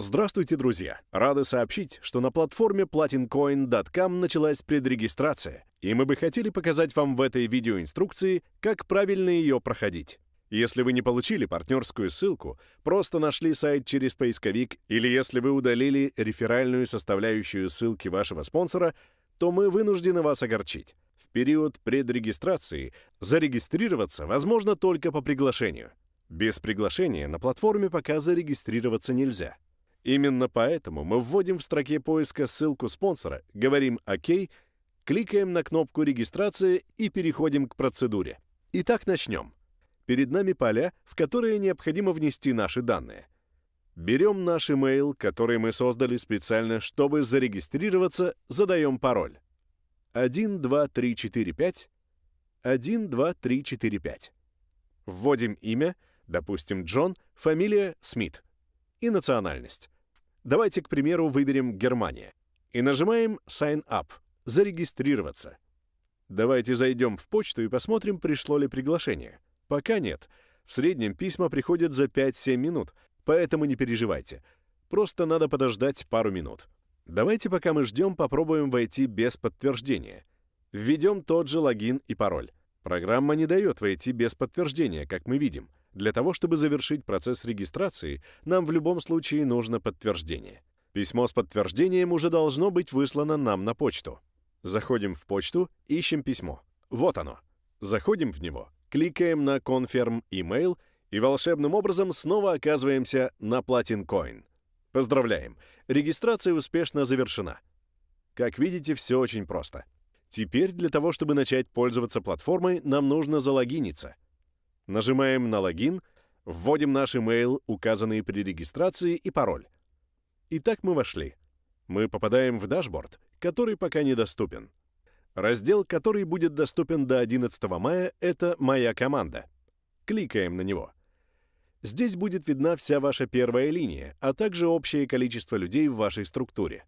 Здравствуйте, друзья! Рады сообщить, что на платформе platincoin.com началась предрегистрация, и мы бы хотели показать вам в этой видеоинструкции, как правильно ее проходить. Если вы не получили партнерскую ссылку, просто нашли сайт через поисковик, или если вы удалили реферальную составляющую ссылки вашего спонсора, то мы вынуждены вас огорчить. В период предрегистрации зарегистрироваться возможно только по приглашению. Без приглашения на платформе пока зарегистрироваться нельзя. Именно поэтому мы вводим в строке поиска ссылку спонсора, говорим «Ок», кликаем на кнопку «Регистрация» и переходим к процедуре. Итак, начнем. Перед нами поля, в которые необходимо внести наши данные. Берем наш email, который мы создали специально, чтобы зарегистрироваться, задаем пароль. 1, 2, 3, 4, 5. 1, 2, 3, 4, 5. Вводим имя, допустим, Джон, фамилия Смит и национальность. Давайте, к примеру, выберем Германия. И нажимаем Sign Up — зарегистрироваться. Давайте зайдем в почту и посмотрим, пришло ли приглашение. Пока нет. В среднем письма приходят за 5-7 минут, поэтому не переживайте. Просто надо подождать пару минут. Давайте, пока мы ждем, попробуем войти без подтверждения. Введем тот же логин и пароль. Программа не дает войти без подтверждения, как мы видим. Для того, чтобы завершить процесс регистрации, нам в любом случае нужно подтверждение. Письмо с подтверждением уже должно быть выслано нам на почту. Заходим в почту, ищем письмо. Вот оно. Заходим в него, кликаем на Confirm Email и волшебным образом снова оказываемся на Platin Coin. Поздравляем! Регистрация успешно завершена. Как видите, все очень просто. Теперь для того, чтобы начать пользоваться платформой, нам нужно залогиниться — Нажимаем на логин, вводим наш email, указанный при регистрации, и пароль. Итак, мы вошли. Мы попадаем в дашборд, который пока недоступен. Раздел, который будет доступен до 11 мая, это «Моя команда». Кликаем на него. Здесь будет видна вся ваша первая линия, а также общее количество людей в вашей структуре.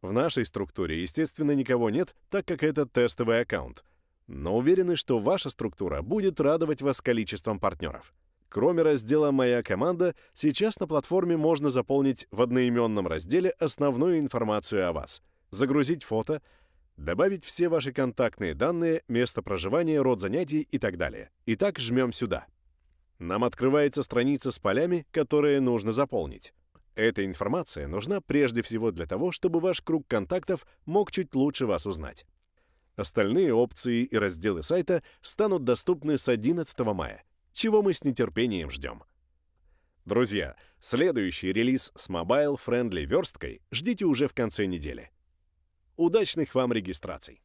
В нашей структуре, естественно, никого нет, так как это тестовый аккаунт — но уверены, что ваша структура будет радовать вас количеством партнеров. Кроме раздела «Моя команда», сейчас на платформе можно заполнить в одноименном разделе основную информацию о вас, загрузить фото, добавить все ваши контактные данные, место проживания, род занятий и так далее. Итак, жмем сюда. Нам открывается страница с полями, которые нужно заполнить. Эта информация нужна прежде всего для того, чтобы ваш круг контактов мог чуть лучше вас узнать. Остальные опции и разделы сайта станут доступны с 11 мая, чего мы с нетерпением ждем. Друзья, следующий релиз с Friendly версткой ждите уже в конце недели. Удачных вам регистраций!